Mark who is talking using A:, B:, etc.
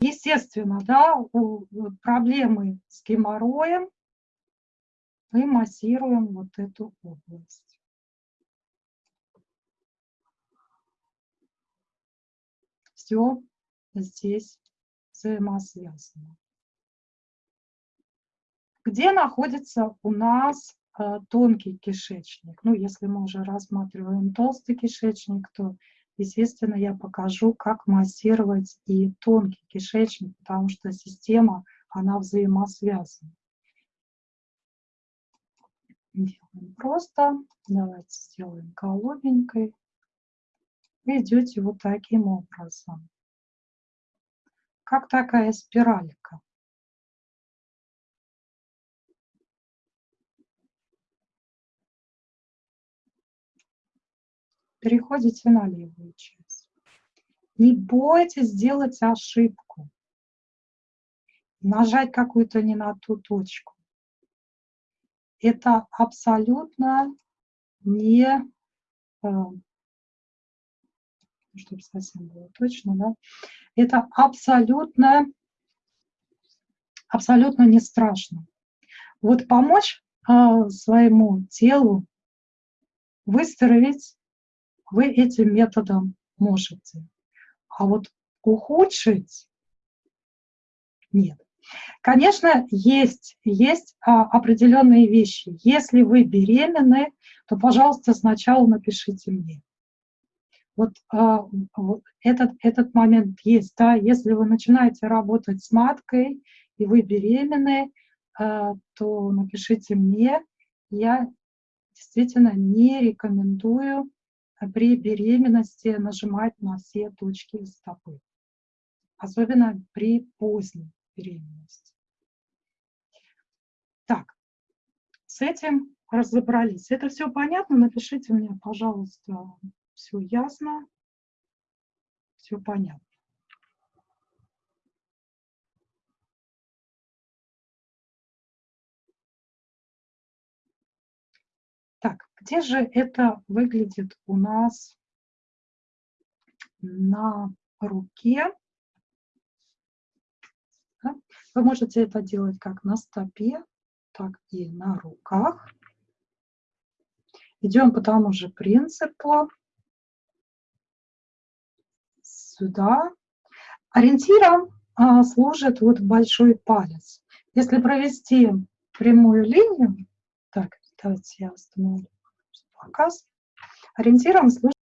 A: естественно, да, у проблемы с геморроем мы массируем вот эту область. Все здесь взаимосвязано. Где находится у нас э, тонкий кишечник? Ну, если мы уже рассматриваем толстый кишечник, то, естественно, я покажу, как массировать и тонкий кишечник, потому что система, она взаимосвязана. Делаем просто. Давайте сделаем голубенькой. Идете вот таким образом. Как такая спиралька. Переходите на левую часть. Не бойтесь сделать ошибку, нажать какую-то не на ту точку. Это абсолютно не, э, чтобы совсем было точно, да, это абсолютно, абсолютно не страшно. Вот помочь э, своему телу выздороветь вы этим методом можете. А вот ухудшить нет. Конечно, есть, есть а, определенные вещи. Если вы беременны, то, пожалуйста, сначала напишите мне. Вот, а, вот этот, этот момент есть. Да? Если вы начинаете работать с маткой, и вы беременны, а, то напишите мне. Я действительно не рекомендую при беременности нажимать на все точки стопы, особенно при поздней беременности. Так, с этим разобрались. Это все понятно? Напишите мне, пожалуйста, все ясно, все понятно. Где же это выглядит у нас на руке? Вы можете это делать как на стопе, так и на руках. Идем по тому же принципу. Сюда. Ориентиром а, служит вот большой палец. Если провести прямую линию, так, давайте я остановлю показ. Ориентиром служит